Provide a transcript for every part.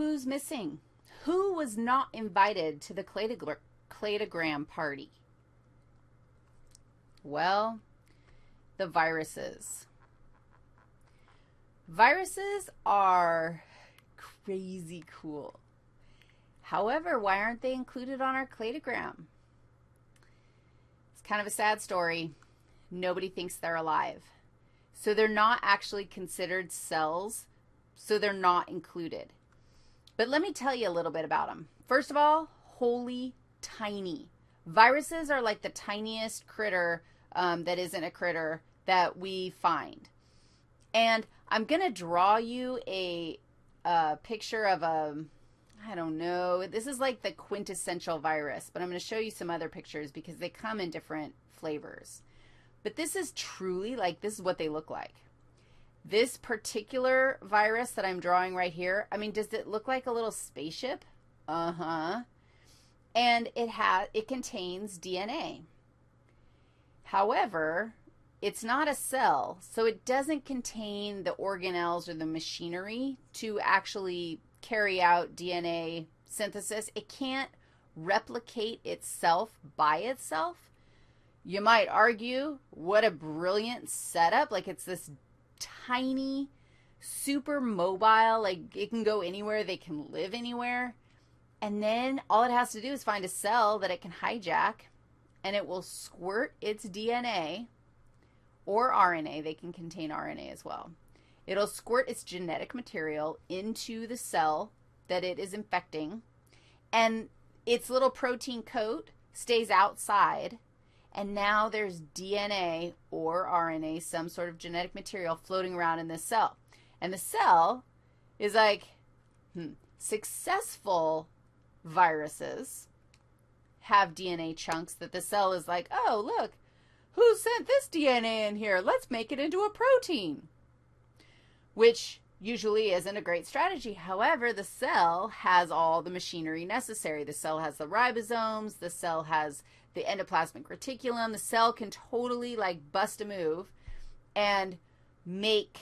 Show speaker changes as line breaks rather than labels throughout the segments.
who's missing? Who was not invited to the cladogram party? Well, the viruses. Viruses are crazy cool. However, why aren't they included on our cladogram? It's kind of a sad story. Nobody thinks they're alive. So they're not actually considered cells, so they're not included. But let me tell you a little bit about them. First of all, holy tiny. Viruses are like the tiniest critter um, that isn't a critter that we find. And I'm going to draw you a, a picture of a, I don't know, this is like the quintessential virus, but I'm going to show you some other pictures because they come in different flavors. But this is truly like, this is what they look like. This particular virus that I'm drawing right here, I mean, does it look like a little spaceship? Uh-huh. And it has, it contains DNA. However, it's not a cell, so it doesn't contain the organelles or the machinery to actually carry out DNA synthesis. It can't replicate itself by itself. You might argue, what a brilliant setup. Like it's this tiny, super mobile, like it can go anywhere, they can live anywhere. And then all it has to do is find a cell that it can hijack, and it will squirt its DNA or RNA. They can contain RNA as well. It'll squirt its genetic material into the cell that it is infecting, and its little protein coat stays outside, and now there's DNA or RNA, some sort of genetic material floating around in this cell. And the cell is like, hmm, successful viruses have DNA chunks that the cell is like, oh, look, who sent this DNA in here? Let's make it into a protein, which usually isn't a great strategy. However, the cell has all the machinery necessary. The cell has the ribosomes. The cell has the endoplasmic reticulum. The cell can totally, like, bust a move and make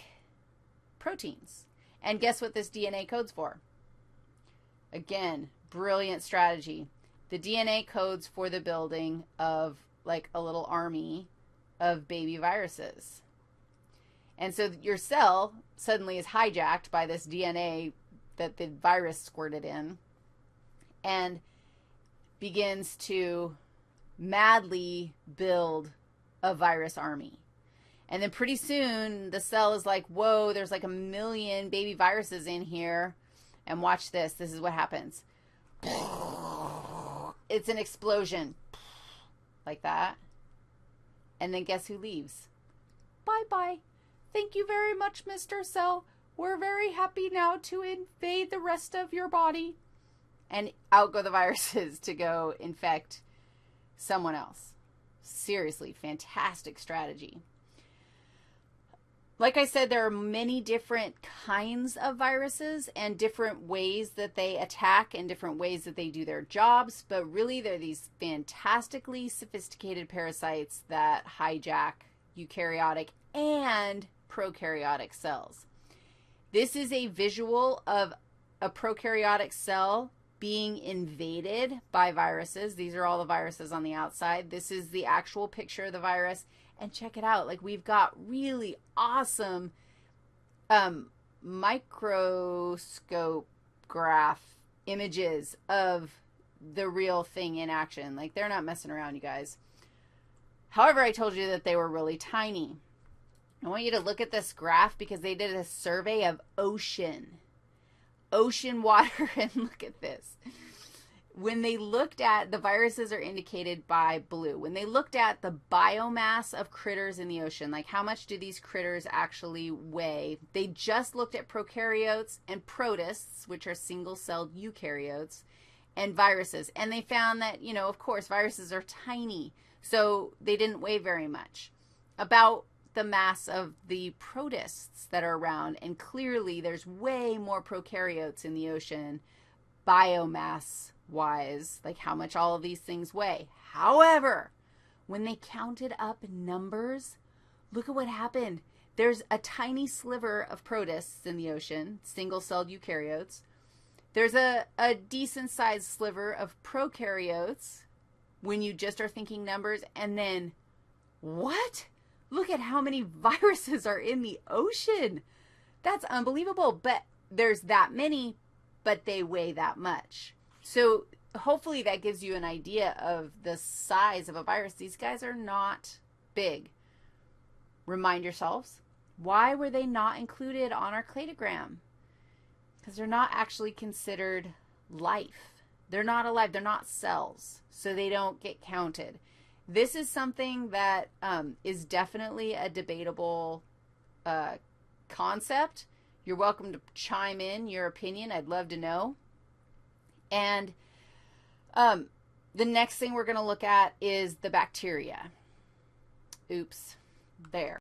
proteins. And guess what this DNA codes for? Again, brilliant strategy. The DNA codes for the building of like a little army of baby viruses. And so your cell suddenly is hijacked by this DNA that the virus squirted in and begins to madly build a virus army. And then pretty soon the cell is like, whoa, there's like a million baby viruses in here. And watch this. This is what happens. It's an explosion like that. And then guess who leaves? Bye-bye. Thank you very much, Mr. Cell. We're very happy now to invade the rest of your body. And out go the viruses to go infect someone else. Seriously, fantastic strategy. Like I said, there are many different kinds of viruses and different ways that they attack and different ways that they do their jobs, but really they're these fantastically sophisticated parasites that hijack eukaryotic and prokaryotic cells. This is a visual of a prokaryotic cell being invaded by viruses. These are all the viruses on the outside. This is the actual picture of the virus and check it out. Like we've got really awesome um, microscope graph images of the real thing in action. Like they're not messing around, you guys. However, I told you that they were really tiny. I want you to look at this graph because they did a survey of ocean. Ocean water, and look at this when they looked at, the viruses are indicated by blue. When they looked at the biomass of critters in the ocean, like how much do these critters actually weigh, they just looked at prokaryotes and protists, which are single-celled eukaryotes, and viruses. And they found that, you know, of course, viruses are tiny, so they didn't weigh very much. About the mass of the protists that are around, and clearly there's way more prokaryotes in the ocean biomass wise, like how much all of these things weigh. However, when they counted up numbers, look at what happened. There's a tiny sliver of protists in the ocean, single-celled eukaryotes. There's a, a decent sized sliver of prokaryotes when you just are thinking numbers. And then, what? Look at how many viruses are in the ocean. That's unbelievable. But there's that many, but they weigh that much. So hopefully that gives you an idea of the size of a virus. These guys are not big. Remind yourselves, why were they not included on our cladogram? Because they're not actually considered life. They're not alive. They're not cells, so they don't get counted. This is something that um, is definitely a debatable uh, concept. You're welcome to chime in your opinion. I'd love to know. And um, the next thing we're going to look at is the bacteria. Oops, there.